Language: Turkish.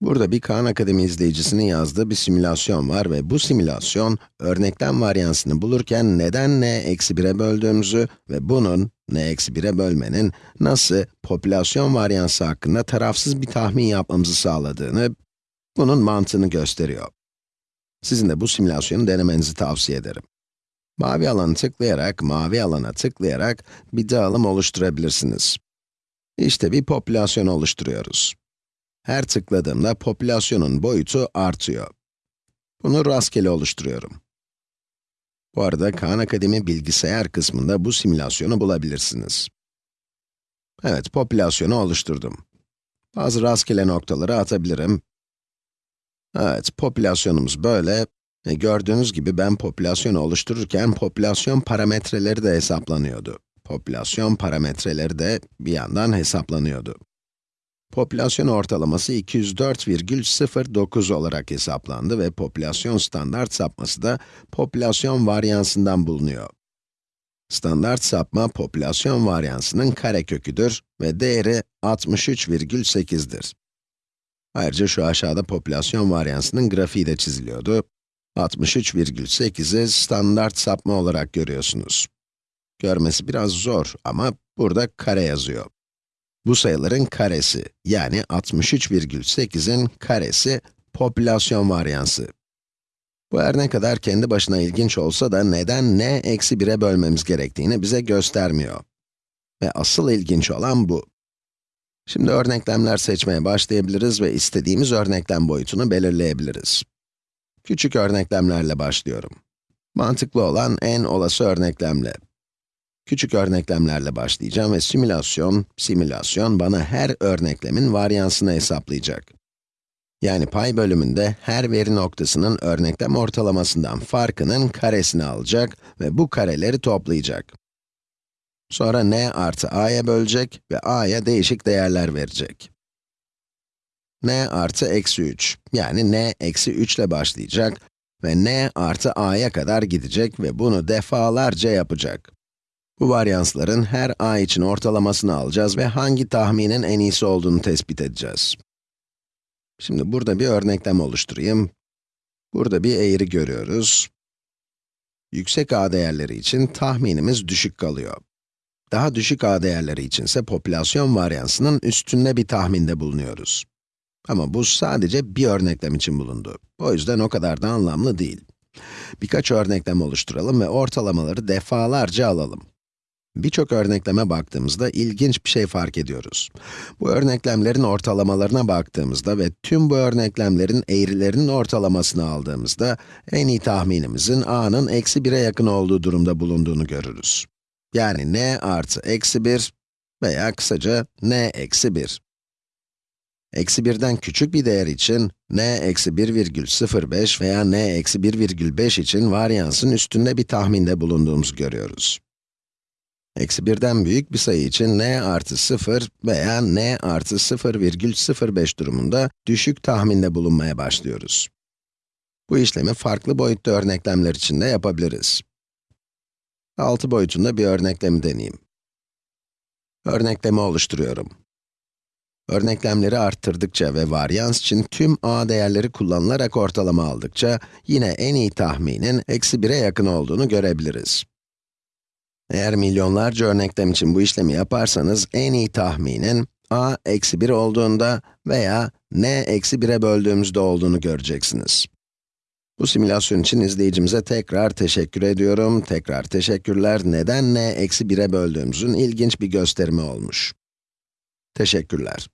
Burada bir Khan Akademi izleyicisinin yazdığı bir simülasyon var ve bu simülasyon, örneklem varyansını bulurken neden n eksi 1'e böldüğümüzü ve bunun, n eksi 1'e bölmenin, nasıl popülasyon varyansı hakkında tarafsız bir tahmin yapmamızı sağladığını, bunun mantığını gösteriyor. Sizin de bu simülasyonu denemenizi tavsiye ederim. Mavi alanı tıklayarak, mavi alana tıklayarak bir dağılım oluşturabilirsiniz. İşte bir popülasyon oluşturuyoruz. Her tıkladığımda popülasyonun boyutu artıyor. Bunu rastgele oluşturuyorum. Bu arada Khan Akademi bilgisayar kısmında bu simülasyonu bulabilirsiniz. Evet, popülasyonu oluşturdum. Bazı rastgele noktaları atabilirim. Evet, popülasyonumuz böyle. Ve gördüğünüz gibi ben popülasyonu oluştururken popülasyon parametreleri de hesaplanıyordu. Popülasyon parametreleri de bir yandan hesaplanıyordu. Popülasyon ortalaması 204,09 olarak hesaplandı ve popülasyon standart sapması da popülasyon varyansından bulunuyor. Standart sapma popülasyon varyansının kareköküdür ve değeri 63,8'dir. Ayrıca şu aşağıda popülasyon varyansının grafiği de çiziliyordu. 63,8'i standart sapma olarak görüyorsunuz. Görmesi biraz zor ama burada kare yazıyor. Bu sayıların karesi, yani 63,8'in karesi popülasyon varyansı. Bu her ne kadar kendi başına ilginç olsa da neden n eksi 1'e bölmemiz gerektiğini bize göstermiyor. Ve asıl ilginç olan bu. Şimdi örneklemler seçmeye başlayabiliriz ve istediğimiz örneklem boyutunu belirleyebiliriz. Küçük örneklemlerle başlıyorum. Mantıklı olan en olası örneklemle. Küçük örneklemlerle başlayacağım ve simülasyon, simülasyon bana her örneklemin varyansını hesaplayacak. Yani pay bölümünde her veri noktasının örneklem ortalamasından farkının karesini alacak ve bu kareleri toplayacak. Sonra n artı a'ya bölecek ve a'ya değişik değerler verecek. n artı eksi 3, yani n eksi 3 ile başlayacak ve n artı a'ya kadar gidecek ve bunu defalarca yapacak. Bu varyansların her a için ortalamasını alacağız ve hangi tahminin en iyisi olduğunu tespit edeceğiz. Şimdi burada bir örneklem oluşturayım. Burada bir eğri görüyoruz. Yüksek a değerleri için tahminimiz düşük kalıyor. Daha düşük a değerleri içinse popülasyon varyansının üstünde bir tahminde bulunuyoruz. Ama bu sadece bir örneklem için bulundu. O yüzden o kadar da anlamlı değil. Birkaç örneklem oluşturalım ve ortalamaları defalarca alalım. Birçok örnekleme baktığımızda ilginç bir şey fark ediyoruz. Bu örneklemlerin ortalamalarına baktığımızda ve tüm bu örneklemlerin eğrilerinin ortalamasını aldığımızda, en iyi tahminimizin a'nın eksi 1'e yakın olduğu durumda bulunduğunu görürüz. Yani n artı eksi 1 veya kısaca n eksi 1. Eksi 1'den küçük bir değer için, n eksi 1,05 veya n eksi 1,5 için varyansın üstünde bir tahminde bulunduğumuzu görüyoruz. Eksi 1'den büyük bir sayı için n artı 0 veya n artı 0,05 durumunda düşük tahminde bulunmaya başlıyoruz. Bu işlemi farklı boyutlu örneklemler için de yapabiliriz. 6 boyutunda bir örneklemi deneyeyim. Örneklemi oluşturuyorum. Örneklemleri arttırdıkça ve varyans için tüm a değerleri kullanılarak ortalama aldıkça, yine en iyi tahminin eksi 1'e yakın olduğunu görebiliriz. Eğer milyonlarca örneklem için bu işlemi yaparsanız, en iyi tahminin a eksi 1 olduğunda veya n eksi 1'e böldüğümüzde olduğunu göreceksiniz. Bu simülasyon için izleyicimize tekrar teşekkür ediyorum. Tekrar teşekkürler. Neden n eksi 1'e böldüğümüzün ilginç bir gösterimi olmuş. Teşekkürler.